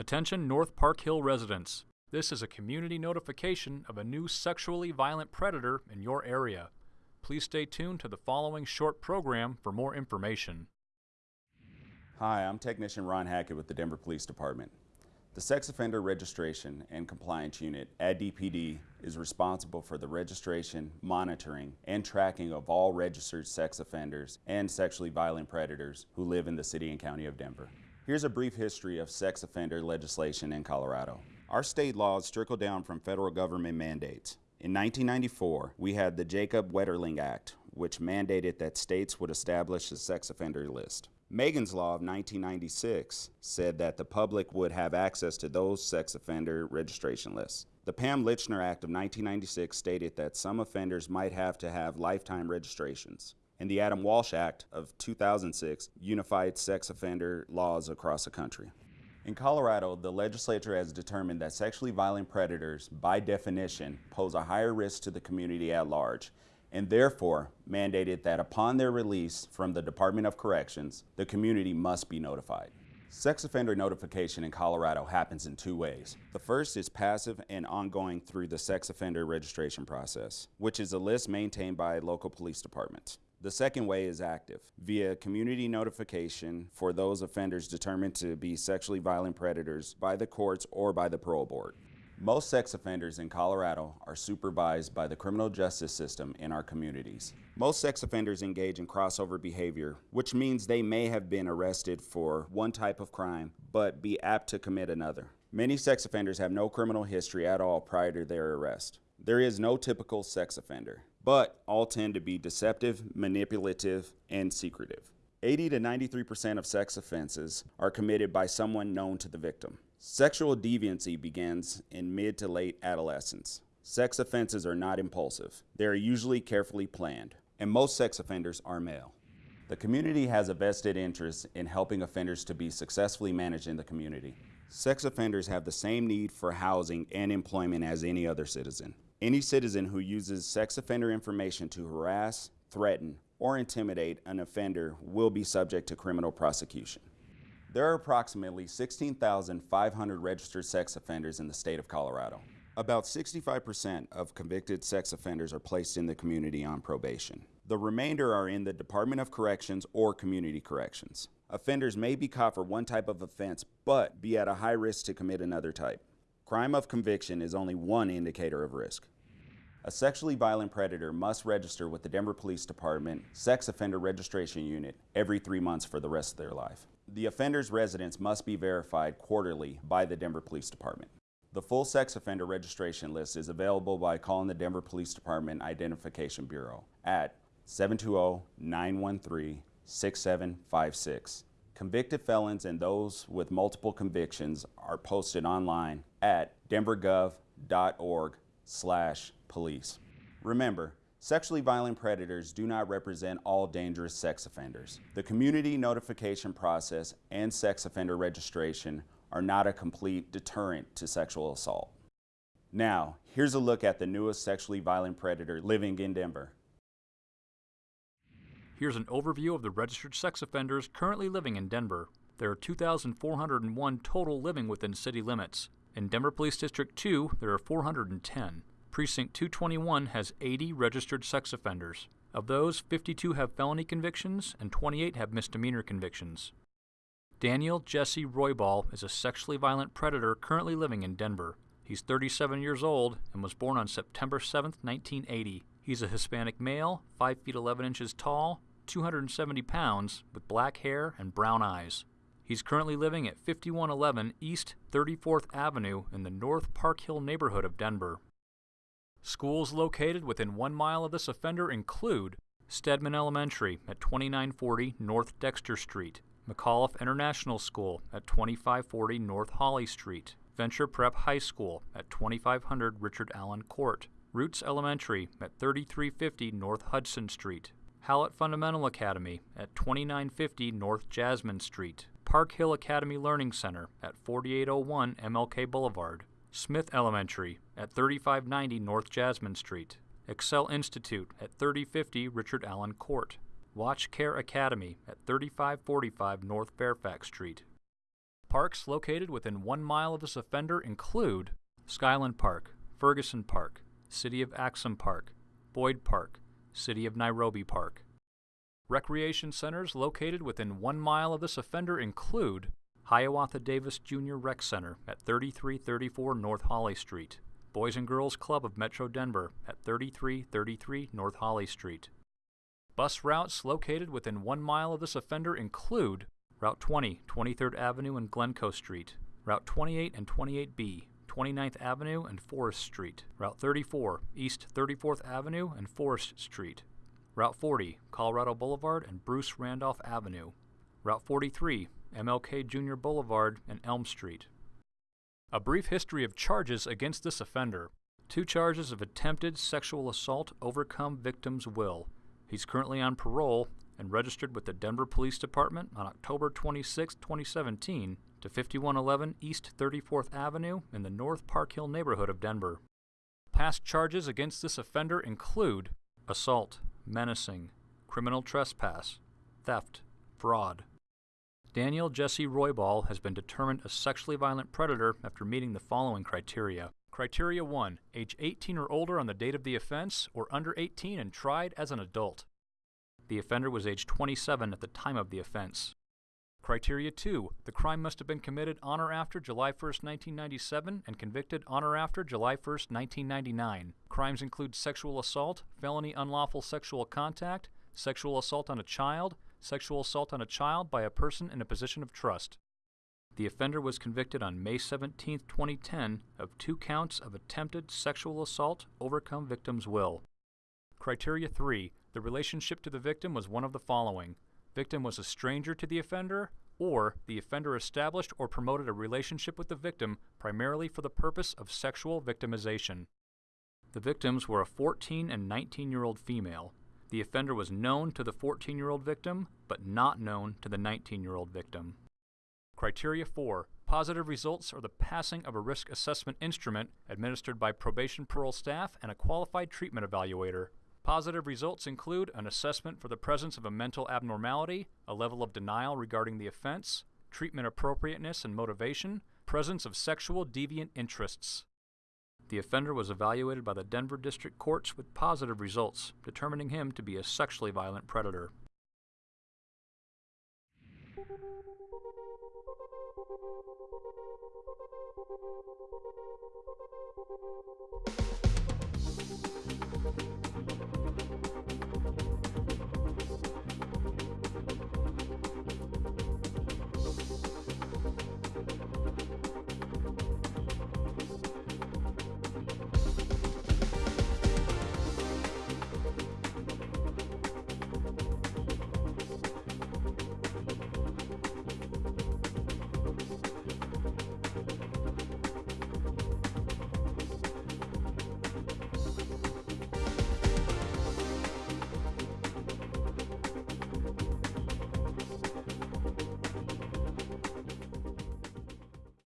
Attention North Park Hill residents. This is a community notification of a new sexually violent predator in your area. Please stay tuned to the following short program for more information. Hi, I'm Technician Ron Hackett with the Denver Police Department. The Sex Offender Registration and Compliance Unit at DPD is responsible for the registration, monitoring, and tracking of all registered sex offenders and sexually violent predators who live in the City and County of Denver. Here's a brief history of sex offender legislation in Colorado. Our state laws trickle down from federal government mandates. In 1994, we had the Jacob Wetterling Act, which mandated that states would establish a sex offender list. Megan's Law of 1996 said that the public would have access to those sex offender registration lists. The Pam Lychner Act of 1996 stated that some offenders might have to have lifetime registrations. And the Adam Walsh Act of 2006 unified sex offender laws across the country. In Colorado, the legislature has determined that sexually violent predators, by definition, pose a higher risk to the community at large and therefore mandated that upon their release from the Department of Corrections, the community must be notified. Sex offender notification in Colorado happens in two ways. The first is passive and ongoing through the sex offender registration process, which is a list maintained by local police departments. The second way is active, via community notification for those offenders determined to be sexually violent predators by the courts or by the parole board. Most sex offenders in Colorado are supervised by the criminal justice system in our communities. Most sex offenders engage in crossover behavior, which means they may have been arrested for one type of crime, but be apt to commit another. Many sex offenders have no criminal history at all prior to their arrest. There is no typical sex offender, but all tend to be deceptive, manipulative, and secretive. 80 to 93% of sex offenses are committed by someone known to the victim. Sexual deviancy begins in mid to late adolescence. Sex offenses are not impulsive. They are usually carefully planned, and most sex offenders are male. The community has a vested interest in helping offenders to be successfully managed in the community. Sex offenders have the same need for housing and employment as any other citizen. Any citizen who uses sex offender information to harass, threaten, or intimidate an offender will be subject to criminal prosecution. There are approximately 16,500 registered sex offenders in the state of Colorado. About 65% of convicted sex offenders are placed in the community on probation. The remainder are in the Department of Corrections or Community Corrections. Offenders may be caught for one type of offense, but be at a high risk to commit another type. Crime of conviction is only one indicator of risk. A sexually violent predator must register with the Denver Police Department Sex Offender Registration Unit every three months for the rest of their life. The offender's residence must be verified quarterly by the Denver Police Department. The full sex offender registration list is available by calling the Denver Police Department Identification Bureau at 720-913-6756. Convicted felons and those with multiple convictions are posted online at denvergov.org slash police. Remember, Sexually violent predators do not represent all dangerous sex offenders. The community notification process and sex offender registration are not a complete deterrent to sexual assault. Now, here's a look at the newest sexually violent predator living in Denver. Here's an overview of the registered sex offenders currently living in Denver. There are 2,401 total living within city limits. In Denver Police District 2, there are 410. Precinct 221 has 80 registered sex offenders. Of those, 52 have felony convictions and 28 have misdemeanor convictions. Daniel Jesse Roybal is a sexually violent predator currently living in Denver. He's 37 years old and was born on September 7, 1980. He's a Hispanic male, 5 feet 11 inches tall, 270 pounds, with black hair and brown eyes. He's currently living at 5111 East 34th Avenue in the North Park Hill neighborhood of Denver. Schools located within one mile of this offender include Stedman Elementary at 2940 North Dexter Street, McAuliffe International School at 2540 North Holly Street, Venture Prep High School at 2500 Richard Allen Court, Roots Elementary at 3350 North Hudson Street, Hallett Fundamental Academy at 2950 North Jasmine Street, Park Hill Academy Learning Center at 4801 MLK Boulevard, Smith Elementary at 3590 North Jasmine Street, Excel Institute at 3050 Richard Allen Court, Watch Care Academy at 3545 North Fairfax Street. Parks located within one mile of this offender include Skyland Park, Ferguson Park, City of Axum Park, Boyd Park, City of Nairobi Park. Recreation centers located within one mile of this offender include Hiawatha Davis Jr. Rec Center at 3334 North Holly Street, Boys and Girls Club of Metro Denver at 3333 North Holly Street. Bus routes located within one mile of this offender include Route 20, 23rd Avenue and Glencoe Street, Route 28 and 28B, 29th Avenue and Forest Street, Route 34, East 34th Avenue and Forest Street, Route 40, Colorado Boulevard and Bruce Randolph Avenue, Route 43, MLK Jr. Boulevard and Elm Street. A brief history of charges against this offender. Two charges of attempted sexual assault overcome victim's will. He's currently on parole and registered with the Denver Police Department on October 26, 2017 to 5111 East 34th Avenue in the North Park Hill neighborhood of Denver. Past charges against this offender include assault, menacing, criminal trespass, theft, fraud. Daniel Jesse Roybal has been determined a sexually violent predator after meeting the following criteria. Criteria 1. Age 18 or older on the date of the offense, or under 18 and tried as an adult. The offender was age 27 at the time of the offense. Criteria 2. The crime must have been committed on or after July 1, 1997 and convicted on or after July 1, 1999. Crimes include sexual assault, felony unlawful sexual contact, sexual assault on a child, sexual assault on a child by a person in a position of trust. The offender was convicted on May 17, 2010 of two counts of attempted sexual assault overcome victim's will. Criteria 3. The relationship to the victim was one of the following. Victim was a stranger to the offender, or the offender established or promoted a relationship with the victim primarily for the purpose of sexual victimization. The victims were a 14 and 19 year old female. The offender was known to the 14 year old victim, but not known to the 19 year old victim. Criteria 4. Positive results are the passing of a risk assessment instrument administered by probation parole staff and a qualified treatment evaluator. Positive results include an assessment for the presence of a mental abnormality, a level of denial regarding the offense, treatment appropriateness and motivation, presence of sexual deviant interests. The offender was evaluated by the Denver District Courts with positive results, determining him to be a sexually violent predator.